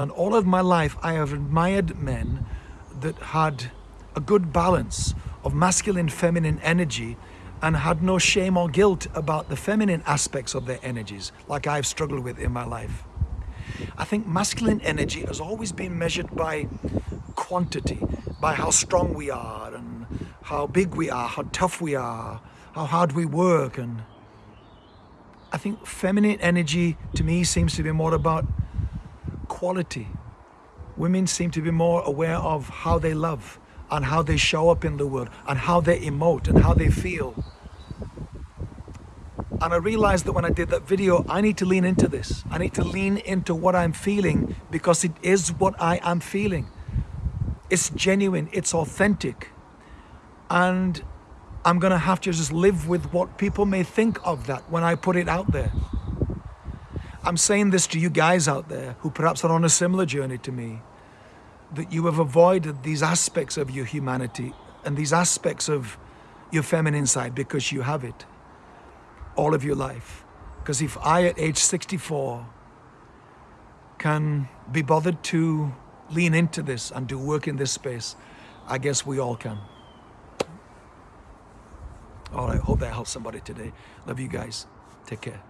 And all of my life, I have admired men that had a good balance of masculine, feminine energy and had no shame or guilt about the feminine aspects of their energies, like I've struggled with in my life. I think masculine energy has always been measured by quantity, by how strong we are and how big we are, how tough we are, how hard we work. And I think feminine energy to me seems to be more about quality. Women seem to be more aware of how they love and how they show up in the world and how they emote and how they feel. And I realized that when I did that video, I need to lean into this. I need to lean into what I'm feeling because it is what I am feeling. It's genuine, it's authentic. And I'm gonna have to just live with what people may think of that when I put it out there. I'm saying this to you guys out there who perhaps are on a similar journey to me, that you have avoided these aspects of your humanity and these aspects of your feminine side because you have it all of your life. Because if I at age 64 can be bothered to lean into this and do work in this space, I guess we all can. All right, hope that helps somebody today. Love you guys. Take care.